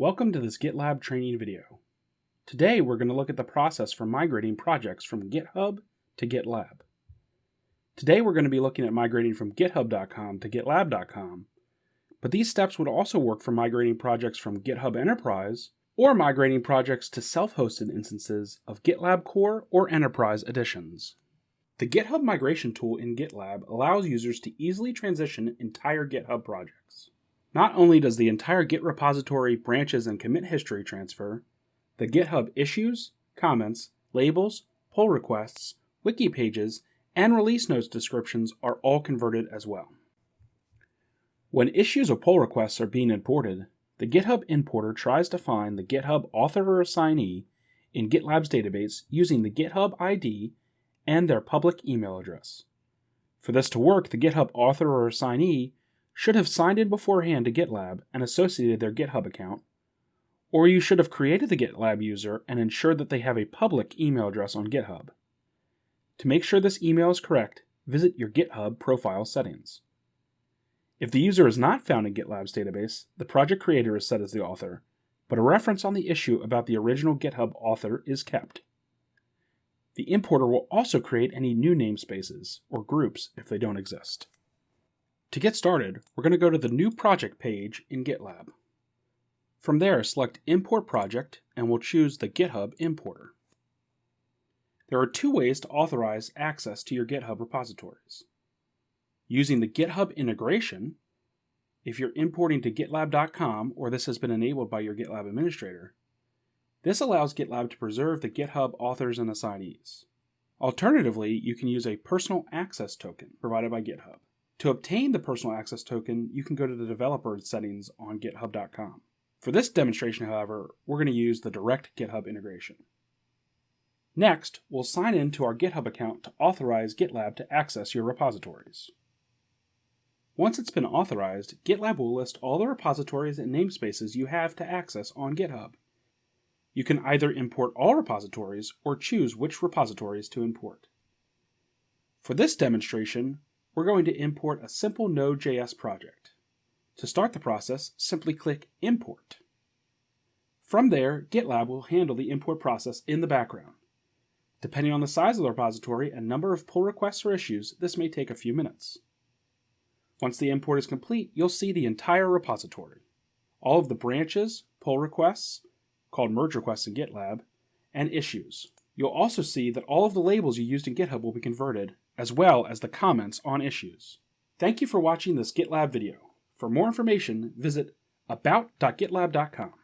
Welcome to this GitLab training video. Today we're going to look at the process for migrating projects from GitHub to GitLab. Today we're going to be looking at migrating from github.com to gitlab.com, but these steps would also work for migrating projects from GitHub Enterprise or migrating projects to self-hosted instances of GitLab Core or Enterprise editions. The GitHub migration tool in GitLab allows users to easily transition entire GitHub projects. Not only does the entire Git repository, branches, and commit history transfer, the GitHub issues, comments, labels, pull requests, wiki pages, and release notes descriptions are all converted as well. When issues or pull requests are being imported, the GitHub importer tries to find the GitHub author or assignee in GitLab's database using the GitHub ID and their public email address. For this to work, the GitHub author or assignee should have signed in beforehand to GitLab and associated their GitHub account, or you should have created the GitLab user and ensured that they have a public email address on GitHub. To make sure this email is correct, visit your GitHub profile settings. If the user is not found in GitLab's database, the project creator is set as the author, but a reference on the issue about the original GitHub author is kept. The importer will also create any new namespaces, or groups if they don't exist. To get started, we're going to go to the New Project page in GitLab. From there, select Import Project, and we'll choose the GitHub importer. There are two ways to authorize access to your GitHub repositories. Using the GitHub integration, if you're importing to gitlab.com or this has been enabled by your GitLab administrator, this allows GitLab to preserve the GitHub authors and assignees. Alternatively, you can use a personal access token provided by GitHub. To obtain the personal access token, you can go to the developer settings on github.com. For this demonstration, however, we're going to use the direct GitHub integration. Next, we'll sign in to our GitHub account to authorize GitLab to access your repositories. Once it's been authorized, GitLab will list all the repositories and namespaces you have to access on GitHub. You can either import all repositories or choose which repositories to import. For this demonstration, we're going to import a simple Node.js project. To start the process, simply click Import. From there, GitLab will handle the import process in the background. Depending on the size of the repository and number of pull requests or issues, this may take a few minutes. Once the import is complete, you'll see the entire repository. All of the branches, pull requests, called merge requests in GitLab, and issues. You'll also see that all of the labels you used in GitHub will be converted, as well as the comments on issues. Thank you for watching this GitLab video. For more information, visit about.gitlab.com.